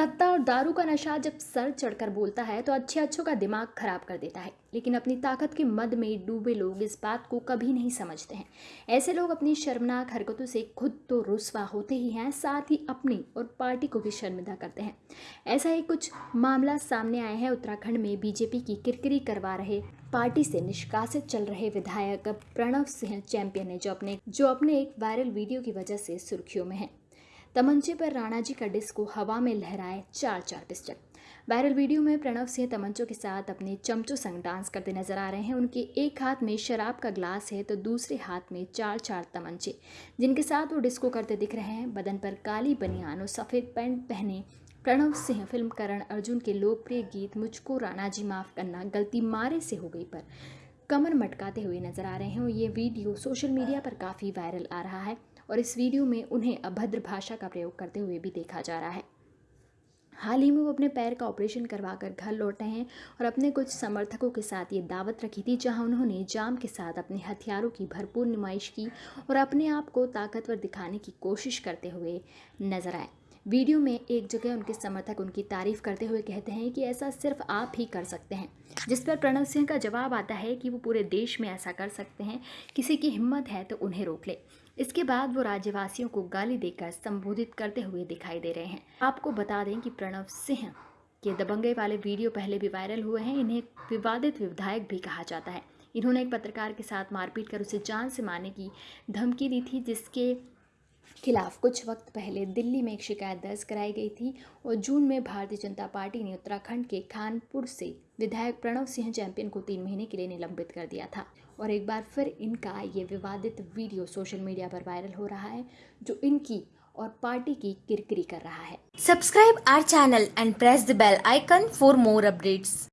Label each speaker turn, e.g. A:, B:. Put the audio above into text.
A: सत्ता और दारू का नशा जब सर चढ़कर बोलता है तो अच्छे अच्छों का दिमाग खराब कर देता है। लेकिन अपनी ताकत के मद में डूबे लोग इस बात को कभी नहीं समझते हैं। ऐसे लोग अपनी शर्मनाक हरकतों से खुद तो रुसवा होते ही हैं, साथ ही अपनी और पार्टी को भी शर्मिंदा करते हैं। ऐसा ही कुछ मामला सामने आया है। उत्तराखंड में बीजेपी की किरकिरी करवा रहे पार्टी से निष्कासित चल रहे विधायक प्रणव सिंह चैंपियन है, जो अपने जो अपने एक वायरल वीडियो की वजह से सुर्खियों में है। तमंचे पर राणा जी का डिस्को हवा में लहराए चार चार पिस्टल। वायरल वीडियो में प्रणव सिंह तमंचों के साथ अपने चमचों संग डांस करते नज़र आ रहे हैं। उनके एक हाथ में शराब का ग्लास है तो दूसरे हाथ में चार चार तमंचे, जिनके साथ वो डिस्को करते दिख रहे हैं। बदन पर काली बनियान और सफ़ेद पैंट पहने प्रणव सिंह फ़िल्म करण अर्जुन के लोकप्रिय गीत मुझको राणा जी माफ़ करना गलती मारे से हो गई पर कमर मटकाते हुए नज़र आ रहे हैं। और ये वीडियो सोशल मीडिया पर काफ़ी वायरल आ रहा है। और इस वीडियो में उन्हें अभद्र भाषा का प्रयोग करते हुए भी देखा जा रहा है। हाल ही में वो अपने पैर का ऑपरेशन करवाकर घर लौटे हैं और अपने कुछ समर्थकों के साथ ये दावत रखी थी, जहाँ उन्होंने जाम के साथ अपने हथियारों की भरपूर नुमाइश की और अपने आप को ताकतवर दिखाने की कोशिश करते हुए नज़र आए। वीडियो में एक जगह उनके समर्थक उनकी तारीफ़ करते हुए कहते हैं कि ऐसा सिर्फ़ आप ही कर सकते हैं। जिस पर प्रणव सिंह का जवाब आता है कि वो पूरे देश में ऐसा कर सकते हैं, किसी की हिम्मत है तो उन्हें रोक ले। इसके बाद वो राज्यवासियों को गाली देकर संबोधित करते हुए दिखाई दे रहे हैं। आपको बता दें कि प्रणव सिंह के दबंगे वाले वीडियो पहले भी वायरल हुए हैं, इन्हें विवादित विधायक भी कहा जाता है। इन्होंने एक पत्रकार के साथ मारपीट कर उसे जान से मारने की धमकी दी थी, जिसके खिलाफ कुछ वक्त पहले दिल्ली में एक शिकायत दर्ज कराई गई थी और जून में भारतीय जनता पार्टी ने उत्तराखंड के खानपुर से विधायक प्रणव सिंह चैंपियन को तीन महीने के लिए निलंबित कर दिया था और एक बार फिर इनका ये विवादित वीडियो सोशल मीडिया पर वायरल हो रहा है, जो इनकी और पार्टी की किरकिरी कर रहा है
B: subscribe our channel and press the bell icon for more updates.